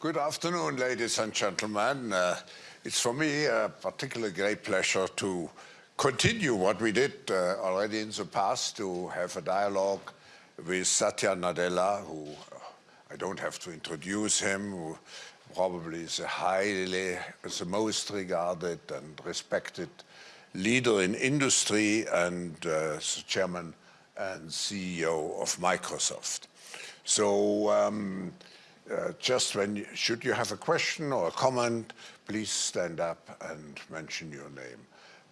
Good afternoon, ladies and gentlemen. Uh, it's for me a particularly great pleasure to continue what we did uh, already in the past, to have a dialogue with Satya Nadella, who uh, I don't have to introduce him, who probably is a highly, the most regarded and respected leader in industry and uh, the chairman and CEO of Microsoft. So um, uh, just when, you, should you have a question or a comment, please stand up and mention your name.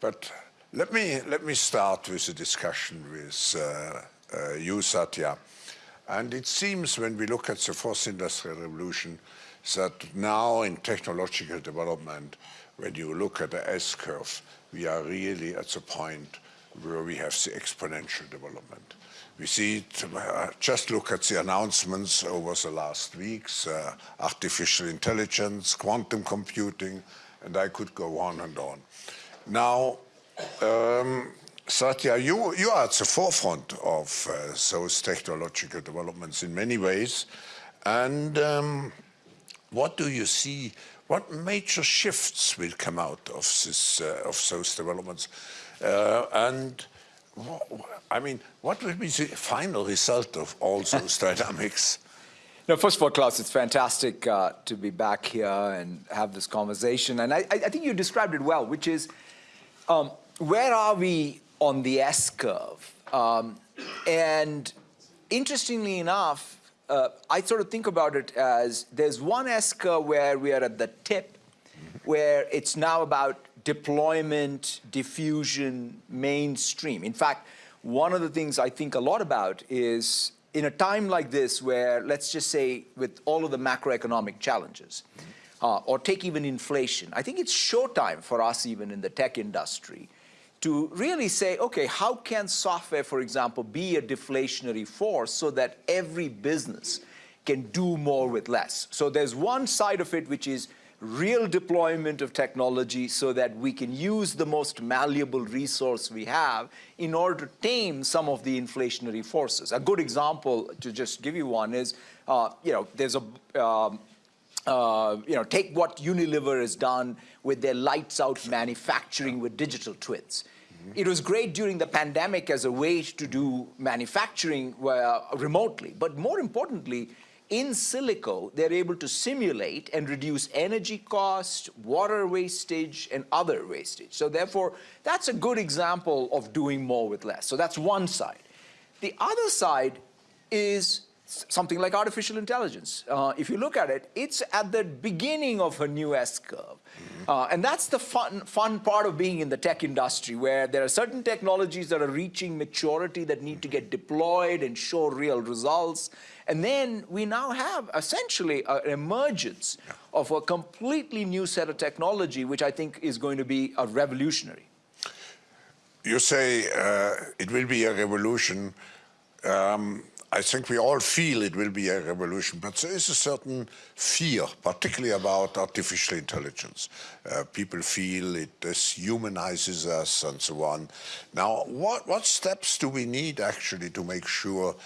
But let me, let me start with a discussion with uh, uh, you, Satya. And it seems when we look at the fourth industrial revolution that now in technological development, when you look at the S-curve, we are really at the point where we have the exponential development. We see it, uh, just look at the announcements over the last weeks, uh, artificial intelligence, quantum computing, and I could go on and on. Now, um, Satya, you, you are at the forefront of uh, those technological developments in many ways. And um, what do you see, what major shifts will come out of, this, uh, of those developments? Uh, and I mean, what will be the final result of all those dynamics? No, first of all, Klaus, it's fantastic uh, to be back here and have this conversation. And I, I think you described it well, which is um, where are we on the S-curve? Um, and interestingly enough, uh, I sort of think about it as there's one S-curve where we are at the tip, where it's now about deployment, diffusion, mainstream. In fact, one of the things I think a lot about is in a time like this where, let's just say, with all of the macroeconomic challenges, uh, or take even inflation, I think it's showtime for us even in the tech industry to really say, okay, how can software, for example, be a deflationary force so that every business can do more with less? So there's one side of it which is real deployment of technology so that we can use the most malleable resource we have in order to tame some of the inflationary forces. A good example, to just give you one, is, uh, you know, there's a, um, uh, you know, take what Unilever has done with their lights out manufacturing with digital twins. It was great during the pandemic as a way to do manufacturing uh, remotely, but more importantly, in silico, they're able to simulate and reduce energy cost, water wastage, and other wastage. So therefore, that's a good example of doing more with less. So that's one side. The other side is something like artificial intelligence. Uh, if you look at it, it's at the beginning of a new S-curve. Uh, and that's the fun, fun part of being in the tech industry, where there are certain technologies that are reaching maturity that need to get deployed and show real results. And then we now have essentially an emergence of a completely new set of technology, which I think is going to be a revolutionary. You say uh, it will be a revolution. Um, I think we all feel it will be a revolution, but there is a certain fear, particularly about artificial intelligence. Uh, people feel it dehumanizes us and so on. Now, what, what steps do we need actually to make sure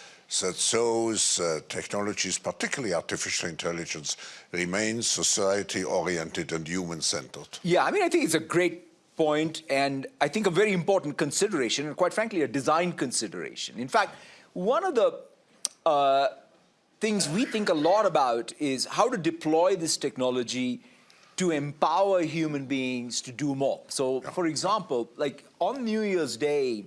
that those uh, technologies, particularly artificial intelligence, remain society-oriented and human-centered? Yeah, I mean, I think it's a great point and I think a very important consideration and quite frankly a design consideration. In fact, one of the uh, things we think a lot about is how to deploy this technology to empower human beings to do more. So yeah. for example, like on New Year's Day,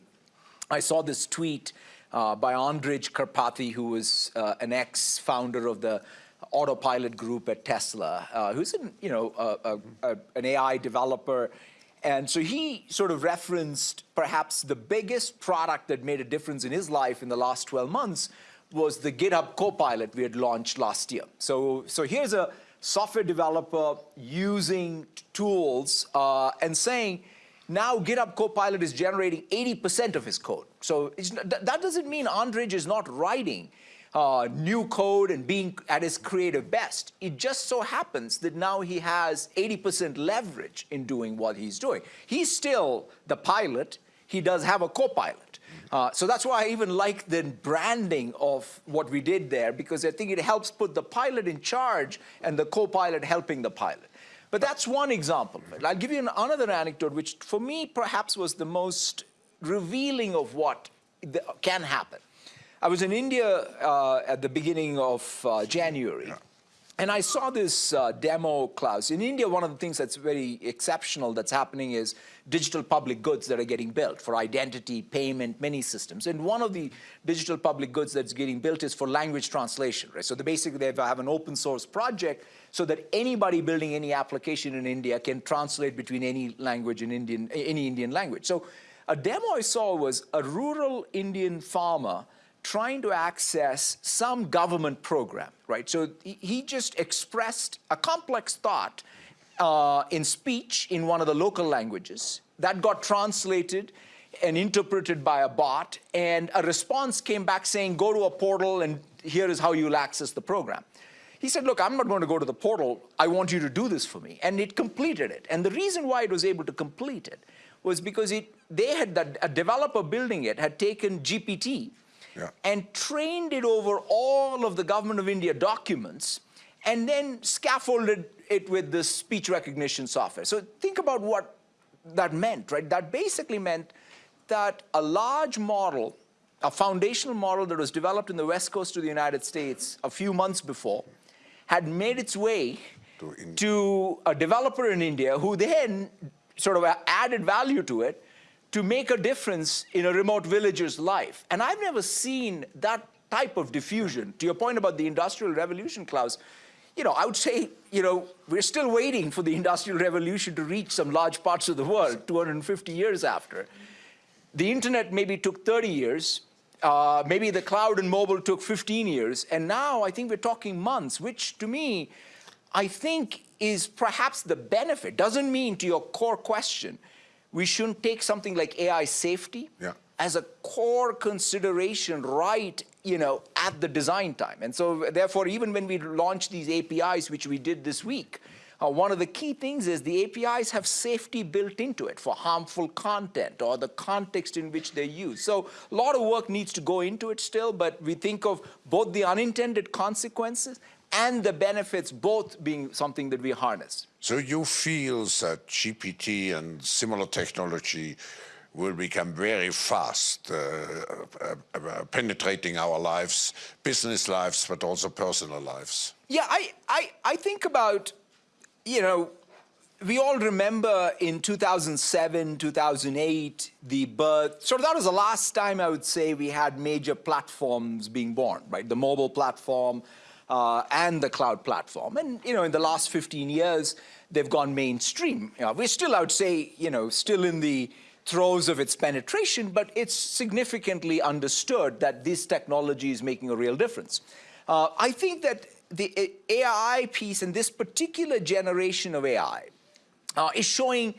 I saw this tweet uh, by Andrej Karpathy, who was uh, an ex-founder of the autopilot group at Tesla, uh, who's an, you know, a, a, an AI developer. And so he sort of referenced perhaps the biggest product that made a difference in his life in the last 12 months was the GitHub Copilot we had launched last year. So, so here's a software developer using tools uh, and saying, now GitHub Copilot is generating 80% of his code. So that doesn't mean Andrej is not writing uh, new code and being at his creative best. It just so happens that now he has 80% leverage in doing what he's doing. He's still the pilot. He does have a co-pilot. Uh, so that's why I even like the branding of what we did there, because I think it helps put the pilot in charge and the co-pilot helping the pilot. But that's one example. I'll give you an, another anecdote, which for me perhaps was the most revealing of what can happen. I was in India uh, at the beginning of uh, January. Yeah. And I saw this uh, demo, Klaus. In India, one of the things that's very exceptional that's happening is digital public goods that are getting built for identity, payment, many systems. And one of the digital public goods that's getting built is for language translation, right? So basically they have an open source project so that anybody building any application in India can translate between any language in Indian, any Indian language. So a demo I saw was a rural Indian farmer trying to access some government program, right? So he just expressed a complex thought uh, in speech in one of the local languages that got translated and interpreted by a bot, and a response came back saying, go to a portal and here is how you'll access the program. He said, look, I'm not going to go to the portal. I want you to do this for me. And it completed it. And the reason why it was able to complete it was because it, they had, the, a developer building it had taken GPT, yeah. and trained it over all of the Government of India documents and then scaffolded it with this speech recognition software. So think about what that meant, right? That basically meant that a large model, a foundational model that was developed in the west coast of the United States a few months before, had made its way to, to a developer in India who then sort of added value to it to make a difference in a remote villager's life. And I've never seen that type of diffusion. To your point about the Industrial Revolution, Klaus, you know, I would say, you know, we're still waiting for the Industrial Revolution to reach some large parts of the world 250 years after. The internet maybe took 30 years, uh, maybe the cloud and mobile took 15 years, and now I think we're talking months, which to me, I think is perhaps the benefit. Doesn't mean to your core question, we shouldn't take something like AI safety yeah. as a core consideration right you know, at the design time. And so therefore, even when we launch these APIs, which we did this week, uh, one of the key things is the APIs have safety built into it for harmful content or the context in which they're used. So a lot of work needs to go into it still, but we think of both the unintended consequences and the benefits both being something that we harness. So you feel that GPT and similar technology will become very fast, uh, uh, uh, penetrating our lives, business lives, but also personal lives. Yeah, I, I, I think about, you know, we all remember in 2007, 2008, the birth, sort of that was the last time I would say we had major platforms being born, right? The mobile platform, uh, and the cloud platform. And, you know, in the last 15 years, they've gone mainstream. You know, we're still, I would say, you know, still in the throes of its penetration, but it's significantly understood that this technology is making a real difference. Uh, I think that the AI piece and this particular generation of AI uh, is showing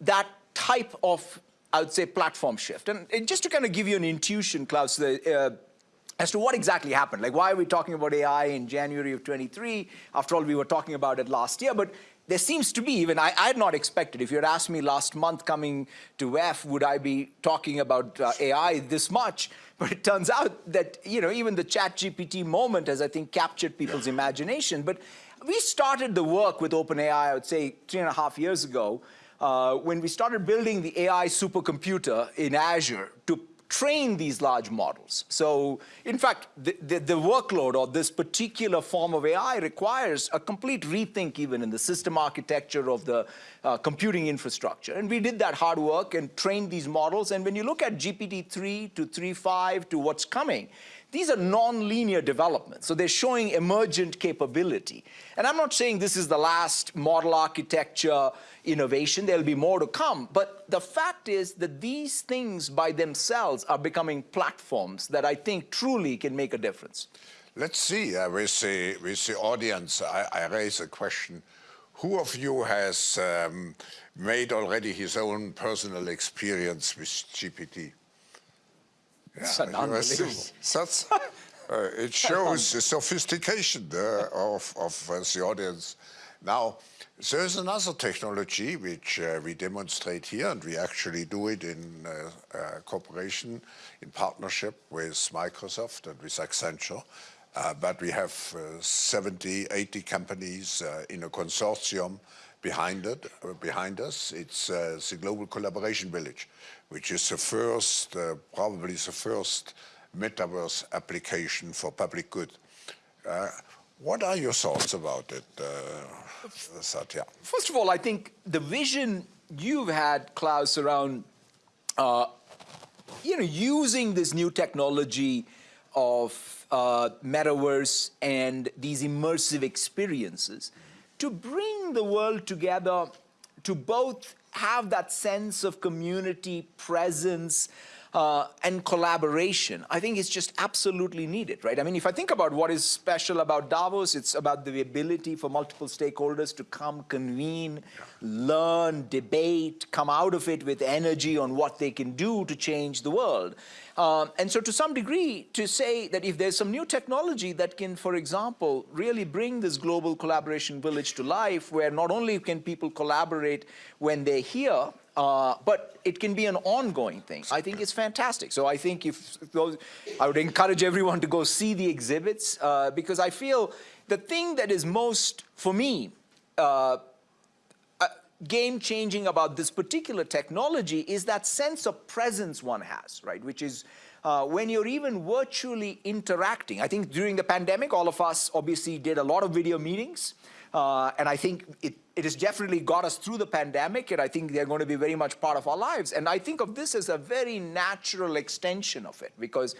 that type of, I would say, platform shift. And, and just to kind of give you an intuition, Klaus, the, uh, as to what exactly happened. Like, why are we talking about AI in January of 23? After all, we were talking about it last year. But there seems to be, even I, I had not expected, if you had asked me last month coming to WEF, would I be talking about uh, AI this much? But it turns out that, you know, even the chat GPT moment has, I think, captured people's imagination. But we started the work with OpenAI, I would say, three and a half years ago, uh, when we started building the AI supercomputer in Azure to train these large models. So in fact, the, the, the, workload or this particular form of AI requires a complete rethink even in the system architecture of the uh, computing infrastructure. And we did that hard work and trained these models. And when you look at GPT-3 to 3.5 to what's coming, these are non-linear developments, so they're showing emergent capability. And I'm not saying this is the last model architecture innovation, there'll be more to come, but the fact is that these things by themselves are becoming platforms that I think truly can make a difference. Let's see, uh, with, the, with the audience, I, I raise a question. Who of you has um, made already his own personal experience with GPT? It's yeah, unbelievable. That's, uh, it shows the sophistication uh, of, of uh, the audience. Now, there's another technology which uh, we demonstrate here, and we actually do it in uh, uh, cooperation, in partnership with Microsoft and with Accenture. Uh, but we have uh, 70, 80 companies uh, in a consortium behind it, behind us. It's the Global Collaboration Village, which is the first, probably the first metaverse application for public good. What are your thoughts about it, uh, Satya? First of all, I think the vision you've had, Klaus, around uh, you know using this new technology of uh, metaverse and these immersive experiences to bring the world together to both have that sense of community presence, uh, and collaboration, I think is just absolutely needed, right? I mean, if I think about what is special about Davos, it's about the ability for multiple stakeholders to come, convene, learn, debate, come out of it with energy on what they can do to change the world. Um, and so to some degree, to say that if there's some new technology that can, for example, really bring this global collaboration village to life, where not only can people collaborate when they're here, uh, but it can be an ongoing thing. I think it's fantastic. So I think if those, I would encourage everyone to go see the exhibits uh, because I feel the thing that is most, for me, uh, uh, game-changing about this particular technology is that sense of presence one has, right? Which is uh, when you're even virtually interacting. I think during the pandemic, all of us obviously did a lot of video meetings. Uh, and I think it, it has definitely got us through the pandemic, and I think they're going to be very much part of our lives. And I think of this as a very natural extension of it, because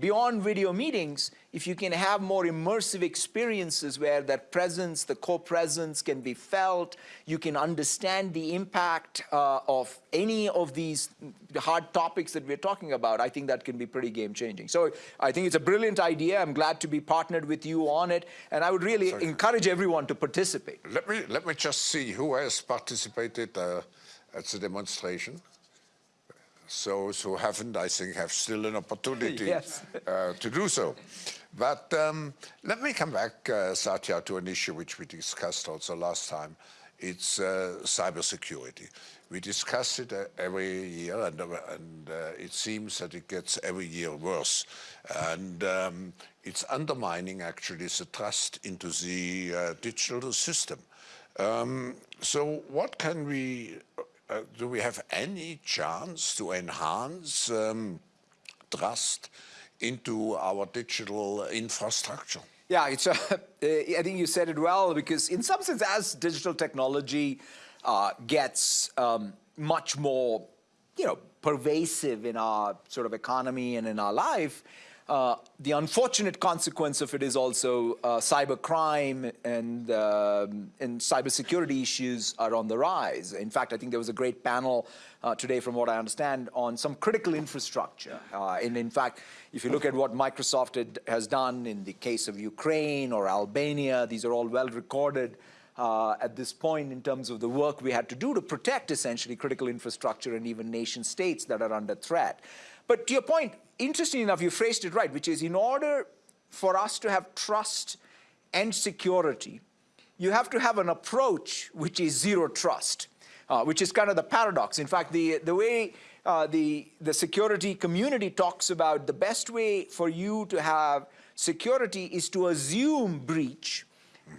beyond video meetings, if you can have more immersive experiences where that presence, the co-presence can be felt, you can understand the impact uh, of any of these hard topics that we're talking about, I think that can be pretty game-changing. So I think it's a brilliant idea. I'm glad to be partnered with you on it, and I would really Sorry. encourage everyone to participate. Let me, let me just see who has participated uh, at the demonstration. Those who haven't, I think, have still an opportunity yes. uh, to do so. But um, let me come back, uh, Satya, to an issue which we discussed also last time. It's uh, cybersecurity. We discuss it uh, every year, and, uh, and uh, it seems that it gets every year worse. And um, it's undermining, actually, the trust into the digital system. Um, so what can we, uh, do we have any chance to enhance um, trust into our digital infrastructure? Yeah, it's a, I think you said it well because in some sense as digital technology uh, gets um, much more, you know, pervasive in our sort of economy and in our life, uh, the unfortunate consequence of it is also uh, cyber crime and, um, and cybersecurity issues are on the rise. In fact, I think there was a great panel uh, today, from what I understand, on some critical infrastructure. Uh, and in fact, if you look at what Microsoft had, has done in the case of Ukraine or Albania, these are all well recorded. Uh, at this point in terms of the work we had to do to protect essentially critical infrastructure and even nation states that are under threat. But to your point, interesting enough, you phrased it right, which is in order for us to have trust and security, you have to have an approach which is zero trust, uh, which is kind of the paradox. In fact, the, the way uh, the, the security community talks about the best way for you to have security is to assume breach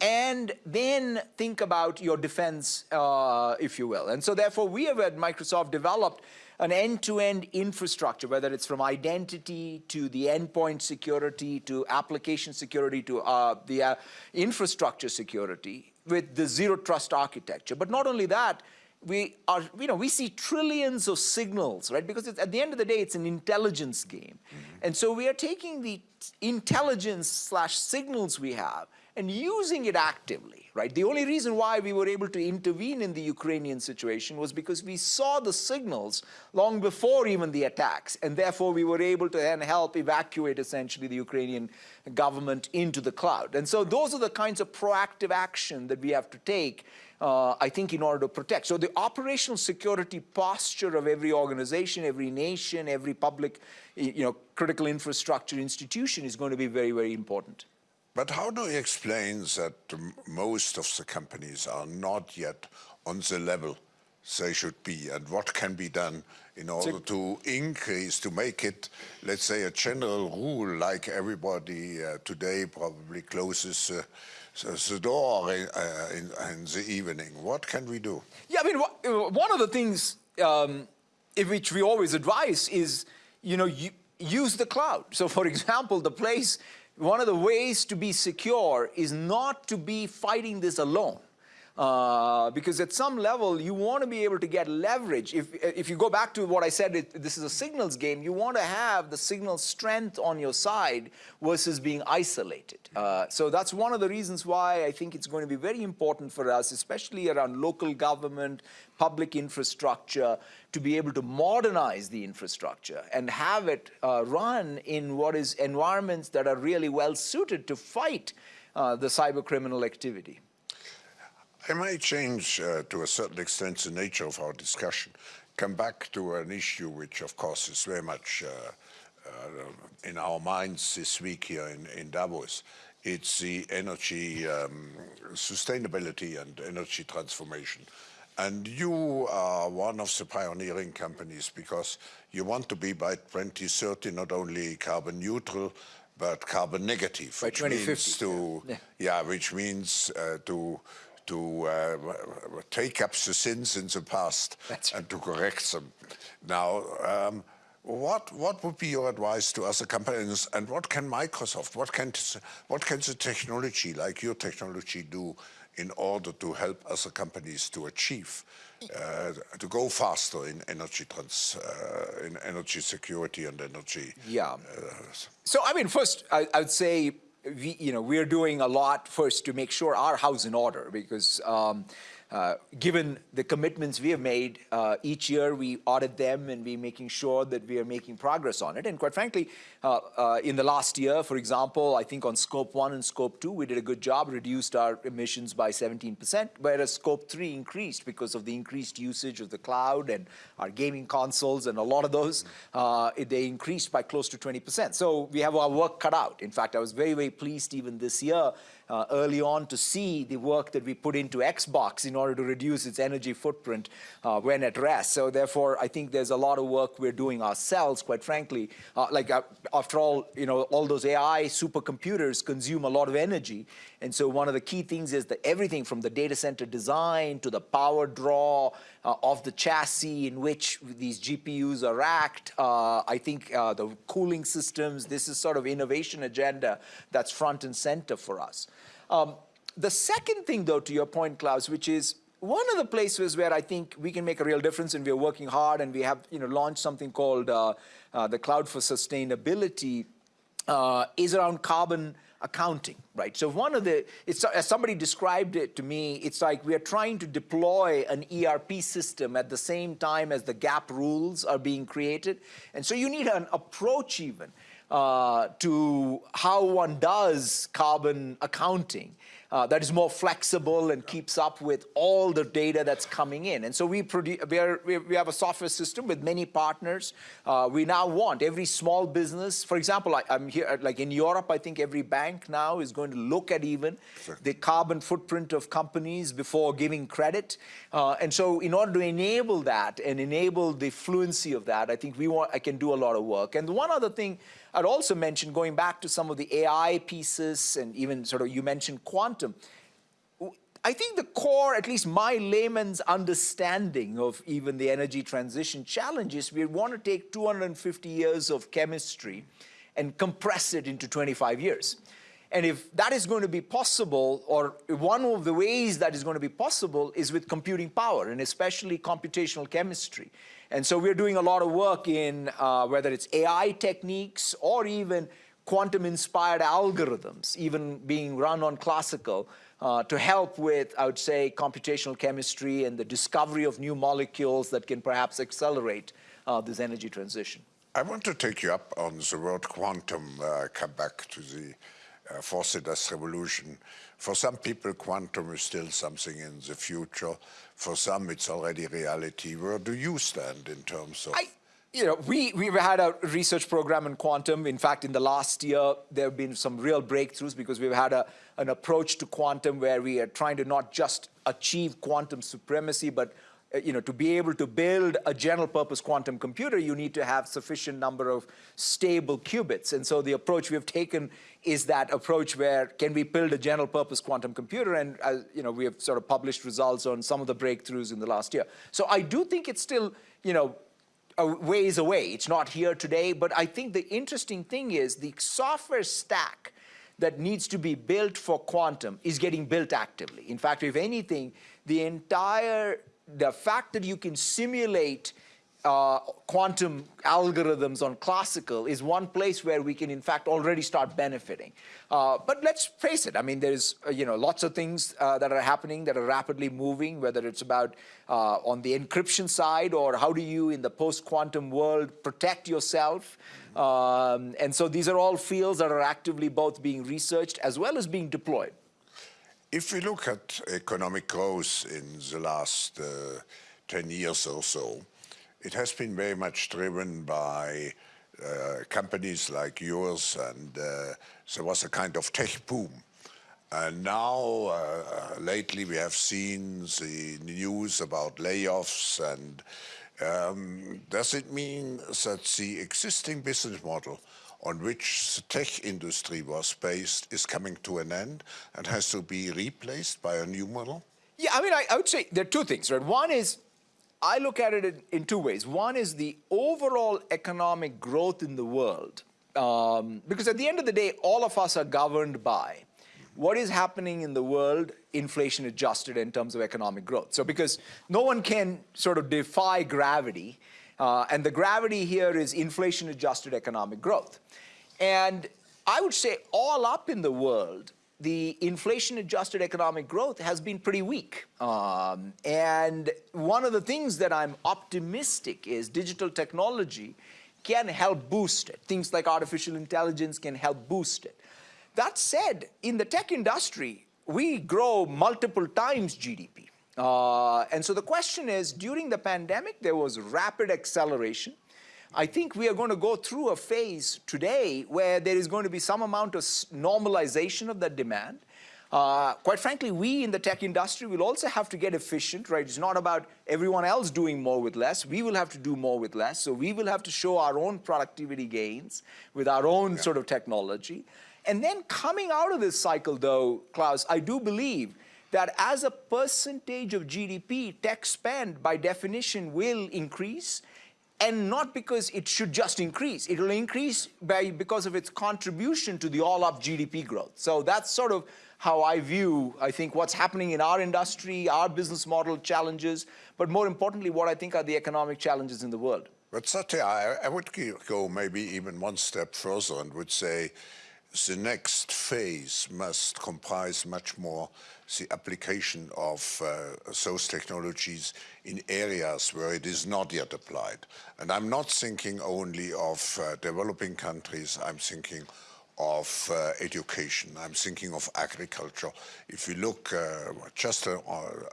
and then think about your defense, uh, if you will. And so therefore, we have at Microsoft developed an end-to-end -end infrastructure, whether it's from identity to the endpoint security to application security to uh, the uh, infrastructure security with the zero trust architecture. But not only that, we are, you know, we see trillions of signals, right? Because at the end of the day, it's an intelligence game. Mm -hmm. And so we are taking the intelligence slash signals we have and using it actively, right? The only reason why we were able to intervene in the Ukrainian situation was because we saw the signals long before even the attacks, and therefore we were able to then help evacuate essentially the Ukrainian government into the cloud. And so those are the kinds of proactive action that we have to take uh, I think in order to protect. So the operational security posture of every organization, every nation, every public, you know, critical infrastructure institution is going to be very, very important. But how do you explain that most of the companies are not yet on the level they should be, and what can be done in order to increase, to make it, let's say, a general rule, like everybody uh, today probably closes uh, the door in, uh, in, in, the evening. What can we do? Yeah, I mean, one of the things um, in which we always advise is, you know, use the cloud. So for example, the place, one of the ways to be secure is not to be fighting this alone. Uh, because at some level, you want to be able to get leverage. If, if you go back to what I said, it, this is a signals game, you want to have the signal strength on your side versus being isolated. Uh, so that's one of the reasons why I think it's going to be very important for us, especially around local government, public infrastructure, to be able to modernize the infrastructure and have it uh, run in what is environments that are really well suited to fight uh, the cyber criminal activity. I might change uh, to a certain extent the nature of our discussion, come back to an issue which of course is very much uh, uh, in our minds this week here in, in Davos. It's the energy um, sustainability and energy transformation. And you are one of the pioneering companies because you want to be by 2030 not only carbon neutral, but carbon negative, by which means to yeah. yeah which means uh, to to uh, take up the sins in the past That's and to correct them. Now, um, what what would be your advice to other companies, and what can Microsoft, what can what can the technology like your technology do in order to help other companies to achieve uh, to go faster in energy trans uh, in energy security and energy? Yeah. Uh, so I mean, first I, I would say we, you know, we're doing a lot first to make sure our house in order because um, uh, given the commitments we have made, uh, each year we audit them and we're making sure that we are making progress on it. And quite frankly, uh, uh, in the last year, for example, I think on scope one and scope two, we did a good job, reduced our emissions by 17%, whereas scope three increased because of the increased usage of the cloud and our gaming consoles and a lot of those, uh, they increased by close to 20%. So we have our work cut out. In fact, I was very, very pleased even this year uh, early on to see the work that we put into Xbox in order to reduce its energy footprint uh, when at rest. So therefore, I think there's a lot of work we're doing ourselves, quite frankly. Uh, like uh, after all, you know, all those AI supercomputers consume a lot of energy. And so one of the key things is that everything from the data center design to the power draw uh, of the chassis in which these GPUs are racked, uh, I think uh, the cooling systems, this is sort of innovation agenda that's front and center for us. Um, the second thing, though, to your point, Klaus, which is one of the places where I think we can make a real difference and we're working hard and we have you know, launched something called uh, uh, the Cloud for Sustainability uh, is around carbon accounting, right? So one of the, it's, as somebody described it to me, it's like we are trying to deploy an ERP system at the same time as the GAAP rules are being created. And so you need an approach even uh, to how one does carbon accounting uh, that is more flexible and keeps up with all the data that's coming in. And so we, we, are, we have a software system with many partners. Uh, we now want every small business, for example, I, am here, like in Europe, I think every bank now is going to look at even sure. the carbon footprint of companies before giving credit. Uh, and so in order to enable that and enable the fluency of that, I think we want, I can do a lot of work. And one other thing I'd also mention, going back to some of the AI pieces and even sort of you mentioned quantum, I think the core, at least my layman's understanding of even the energy transition challenges, we want to take 250 years of chemistry and compress it into 25 years. And if that is going to be possible, or one of the ways that is going to be possible is with computing power, and especially computational chemistry. And so we're doing a lot of work in uh, whether it's AI techniques or even quantum-inspired algorithms, even being run on classical, uh, to help with, I would say, computational chemistry and the discovery of new molecules that can perhaps accelerate uh, this energy transition. I want to take you up on the word quantum, uh, come back to the uh, industrial revolution. For some people, quantum is still something in the future. For some, it's already reality. Where do you stand in terms of? I, you know, we, we've had a research program in quantum. In fact, in the last year, there have been some real breakthroughs because we've had a, an approach to quantum where we are trying to not just achieve quantum supremacy, but you know, to be able to build a general purpose quantum computer, you need to have sufficient number of stable qubits. And so the approach we've taken is that approach where can we build a general purpose quantum computer? And uh, you know, we have sort of published results on some of the breakthroughs in the last year. So I do think it's still, you know, a ways away. It's not here today, but I think the interesting thing is the software stack that needs to be built for quantum is getting built actively. In fact, if anything, the entire the fact that you can simulate uh, quantum algorithms on classical is one place where we can in fact already start benefiting. Uh, but let's face it, I mean there's uh, you know lots of things uh, that are happening that are rapidly moving, whether it's about uh, on the encryption side or how do you in the post-quantum world protect yourself. Um, and so these are all fields that are actively both being researched as well as being deployed. If we look at economic growth in the last uh, 10 years or so, it has been very much driven by uh, companies like yours and uh, there was a kind of tech boom. And now, uh, lately we have seen the news about layoffs and um, does it mean that the existing business model on which the tech industry was based is coming to an end and has to be replaced by a new model? Yeah, I mean, I, I would say there are two things, right? One is, I look at it in, in two ways. One is the overall economic growth in the world. Um, because at the end of the day, all of us are governed by what is happening in the world inflation adjusted in terms of economic growth. So because no one can sort of defy gravity, uh, and the gravity here is inflation-adjusted economic growth. And I would say all up in the world, the inflation-adjusted economic growth has been pretty weak. Um, and one of the things that I'm optimistic is digital technology can help boost it. Things like artificial intelligence can help boost it. That said, in the tech industry, we grow multiple times GDP. Uh, and so the question is, during the pandemic, there was rapid acceleration. I think we are going to go through a phase today where there is going to be some amount of normalization of that demand. Uh, quite frankly, we in the tech industry will also have to get efficient, right? It's not about everyone else doing more with less. We will have to do more with less. So we will have to show our own productivity gains with our own yeah. sort of technology. And then coming out of this cycle, though, Klaus, I do believe that as a percentage of GDP, tech spend by definition will increase and not because it should just increase. It will increase by, because of its contribution to the all-up GDP growth. So that's sort of how I view, I think, what's happening in our industry, our business model challenges, but more importantly, what I think are the economic challenges in the world. But Satya, I, I would go maybe even one step further and would say the next phase must comprise much more the application of uh, those technologies in areas where it is not yet applied. And I'm not thinking only of uh, developing countries, I'm thinking of uh, education, I'm thinking of agriculture. If you look uh, just uh,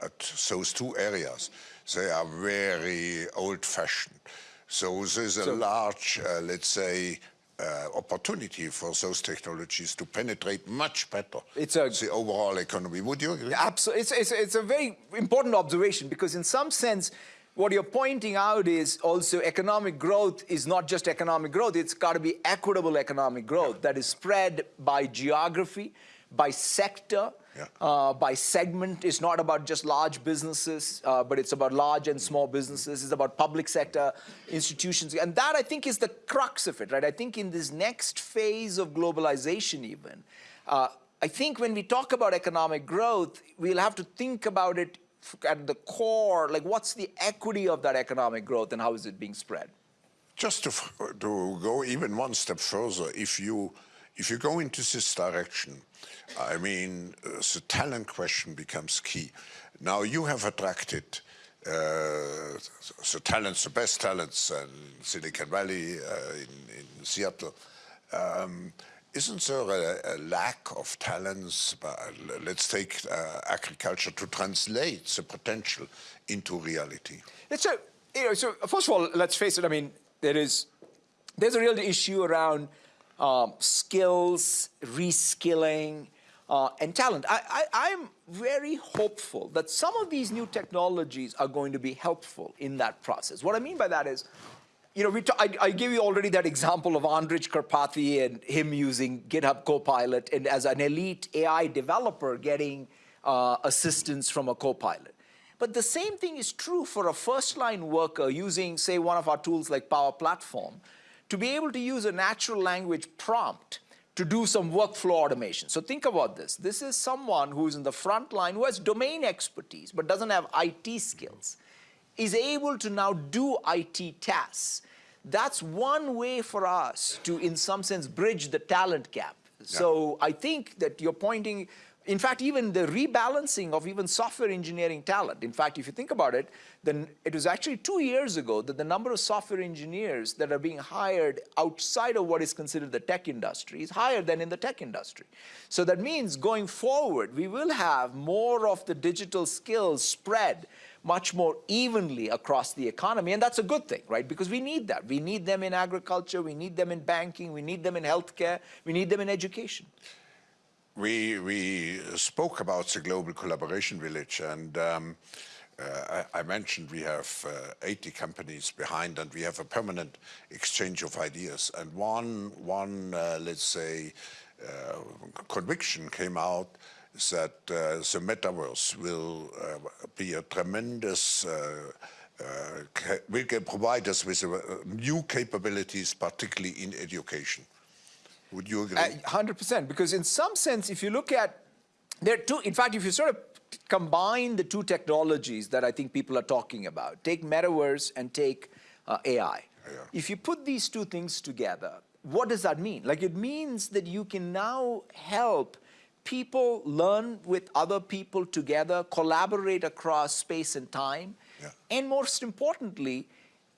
at those two areas, they are very old-fashioned. So there's a so, large, uh, let's say, uh, opportunity for those technologies to penetrate much better it's a, the overall economy. Would you agree? Absolutely. It's, it's, it's a very important observation because in some sense, what you're pointing out is also economic growth is not just economic growth, it's got to be equitable economic growth that is spread by geography, by sector, yeah. uh, by segment. It's not about just large businesses, uh, but it's about large and small businesses. It's about public sector institutions. And that, I think, is the crux of it, right? I think in this next phase of globalization even, uh, I think when we talk about economic growth, we'll have to think about it at the core, like what's the equity of that economic growth and how is it being spread? Just to, to go even one step further, if you if you go into this direction, I mean, uh, the talent question becomes key. Now you have attracted uh, the talents, the best talents in Silicon Valley, uh, in, in, Seattle. Um, isn't there a, a, lack of talents? let's take uh, agriculture to translate the potential into reality. It's a, you know, so first of all, let's face it, I mean, there is there's a real issue around um, skills, reskilling, uh, and talent. I, I'm very hopeful that some of these new technologies are going to be helpful in that process. What I mean by that is, you know, we I, gave you already that example of Andrej Karpathy and him using GitHub Copilot and as an elite AI developer getting uh, assistance from a Copilot. But the same thing is true for a first-line worker using, say, one of our tools like Power Platform, to be able to use a natural language prompt to do some workflow automation. So think about this. This is someone who's in the front line who has domain expertise but doesn't have IT skills, is able to now do IT tasks. That's one way for us to, in some sense, bridge the talent gap. Yeah. So I think that you're pointing in fact, even the rebalancing of even software engineering talent. In fact, if you think about it, then it was actually two years ago that the number of software engineers that are being hired outside of what is considered the tech industry is higher than in the tech industry. So that means going forward, we will have more of the digital skills spread much more evenly across the economy. And that's a good thing, right? Because we need that. We need them in agriculture, we need them in banking, we need them in healthcare, we need them in education. We, we spoke about the Global Collaboration Village and um, uh, I, I, mentioned we have uh, 80 companies behind and we have a permanent exchange of ideas. And one, one uh, let's say, uh, conviction came out that uh, the metaverse will uh, be a tremendous will provide us with new capabilities, particularly in education. Would you agree? Hundred percent, because in some sense, if you look at there are two. In fact, if you sort of combine the two technologies that I think people are talking about, take metaverse and take uh, AI. Yeah. If you put these two things together, what does that mean? Like it means that you can now help people learn with other people together, collaborate across space and time, yeah. and most importantly,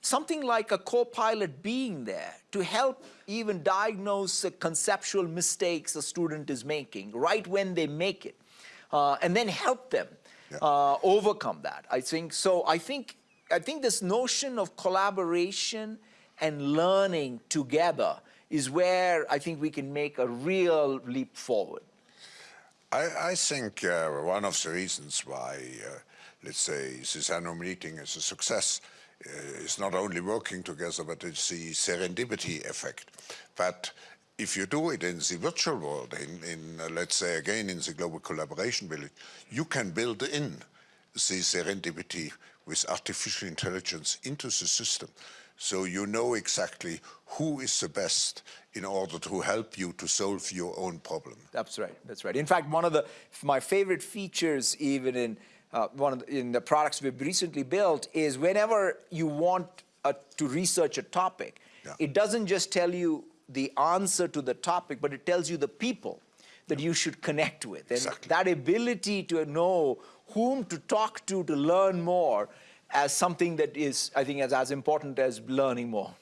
something like a co-pilot being there to help even diagnose the conceptual mistakes a student is making right when they make it, uh, and then help them yeah. uh, overcome that. I think so. I think I think this notion of collaboration and learning together is where I think we can make a real leap forward. I, I think uh, one of the reasons why, uh, let's say, this annual meeting is a success uh, is not only working together, but it's the serendipity effect. But if you do it in the virtual world, in, in uh, let's say again in the global collaboration village, you can build in the serendipity with artificial intelligence into the system. So you know exactly who is the best in order to help you to solve your own problem. That's right, that's right. In fact, one of the, my favorite features even in uh, one the, in the products we've recently built is whenever you want a, to research a topic, yeah. it doesn't just tell you the answer to the topic, but it tells you the people that you should connect with. And exactly. that ability to know whom to talk to to learn more as something that is, I think, as, as important as learning more.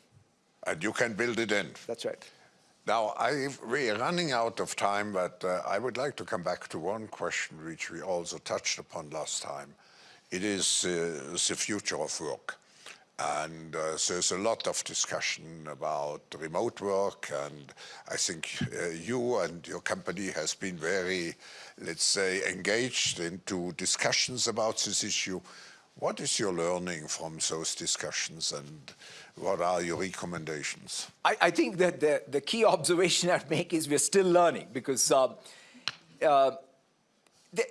And you can build it in. That's right. Now, we're running out of time, but uh, I would like to come back to one question which we also touched upon last time. It is uh, the future of work. And uh, there's a lot of discussion about remote work, and I think uh, you and your company has been very, let's say, engaged into discussions about this issue. What is your learning from those discussions and what are your recommendations? I, I think that the, the key observation I'd make is we're still learning because uh, uh, the,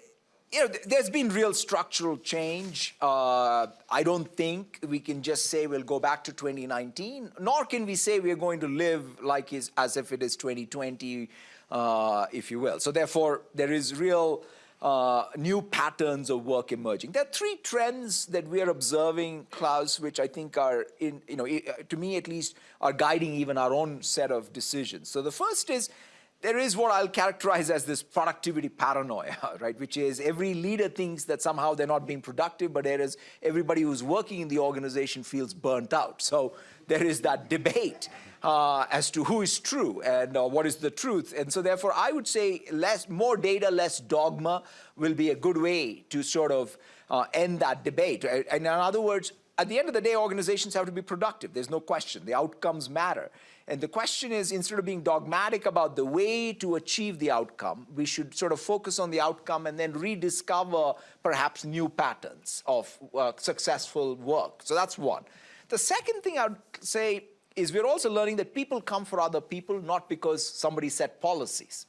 you know, there's been real structural change. Uh, I don't think we can just say we'll go back to 2019, nor can we say we're going to live like is, as if it is 2020, uh, if you will. So therefore, there is real uh, new patterns of work emerging. There are three trends that we are observing, Klaus, which I think are, in, you know, to me at least, are guiding even our own set of decisions. So the first is there is what I'll characterize as this productivity paranoia, right? Which is every leader thinks that somehow they're not being productive, but there is everybody who's working in the organization feels burnt out. So there is that debate uh, as to who is true and uh, what is the truth. And so therefore, I would say less, more data, less dogma will be a good way to sort of uh, end that debate. And in other words, at the end of the day, organizations have to be productive. There's no question. The outcomes matter. And the question is, instead of being dogmatic about the way to achieve the outcome, we should sort of focus on the outcome and then rediscover perhaps new patterns of uh, successful work. So that's one. The second thing I would say is we're also learning that people come for other people, not because somebody set policies.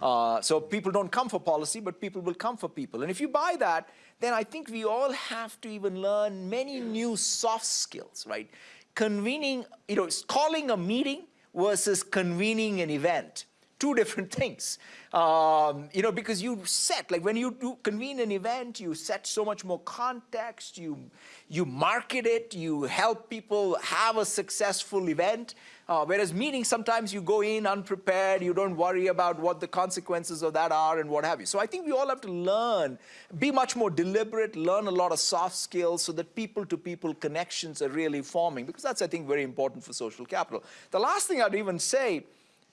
Uh, so people don't come for policy, but people will come for people. And if you buy that, then I think we all have to even learn many new soft skills, right? Convening, you know, calling a meeting versus convening an event two different things. Um, you know, because you set, like when you do convene an event, you set so much more context, you, you market it, you help people have a successful event. Uh, whereas meetings, sometimes you go in unprepared, you don't worry about what the consequences of that are and what have you. So I think we all have to learn, be much more deliberate, learn a lot of soft skills so that people-to-people -people connections are really forming, because that's, I think, very important for social capital. The last thing I'd even say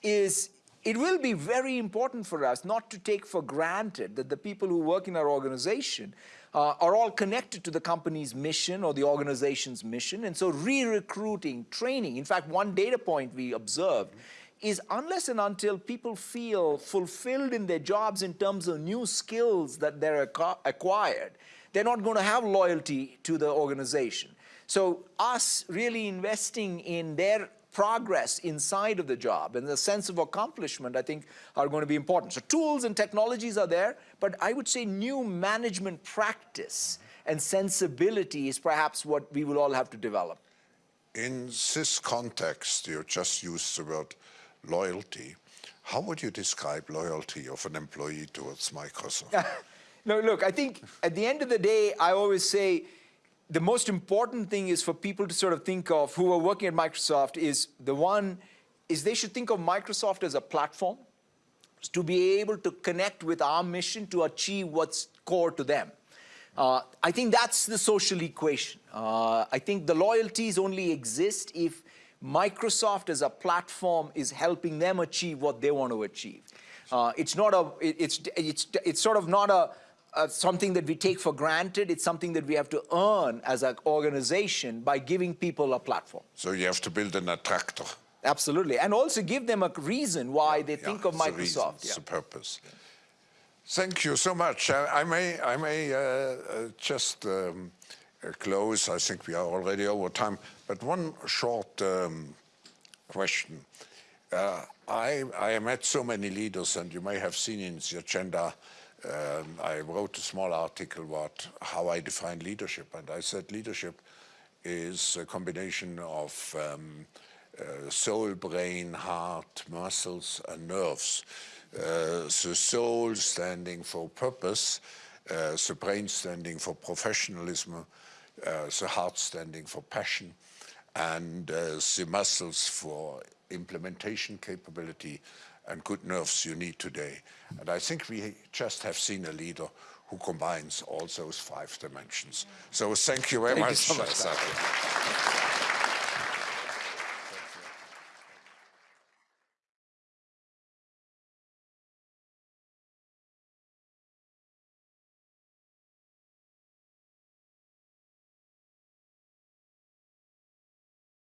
is it will be very important for us not to take for granted that the people who work in our organization uh, are all connected to the company's mission or the organization's mission. And so re-recruiting, training, in fact, one data point we observed is unless and until people feel fulfilled in their jobs in terms of new skills that they're acquired, they're not going to have loyalty to the organization. So us really investing in their progress inside of the job and the sense of accomplishment, I think, are going to be important. So tools and technologies are there, but I would say new management practice and sensibility is perhaps what we will all have to develop. In this context, you just used the word loyalty. How would you describe loyalty of an employee towards Microsoft? no, look, I think at the end of the day, I always say the most important thing is for people to sort of think of who are working at Microsoft is the one is they should think of Microsoft as a platform to be able to connect with our mission to achieve what's core to them. Uh, I think that's the social equation. Uh, I think the loyalties only exist if Microsoft as a platform is helping them achieve what they want to achieve. Uh, it's not a, it, it's, it's, it's sort of not a, uh, something that we take for granted. It's something that we have to earn as an organization by giving people a platform. So you have to build an attractor. Absolutely. And also give them a reason why they yeah, think of Microsoft. It's a, yeah. it's a purpose. Thank you so much. I, I may, I may uh, uh, just um, uh, close. I think we are already over time. But one short um, question. Uh, I, I met so many leaders, and you may have seen in the agenda um, I wrote a small article about how I define leadership, and I said leadership is a combination of um, uh, soul, brain, heart, muscles, and nerves. Uh, the soul standing for purpose, uh, the brain standing for professionalism, uh, the heart standing for passion, and uh, the muscles for implementation capability and good nerves you need today. And I think we just have seen a leader who combines all those five dimensions. So thank you very thank much. You so much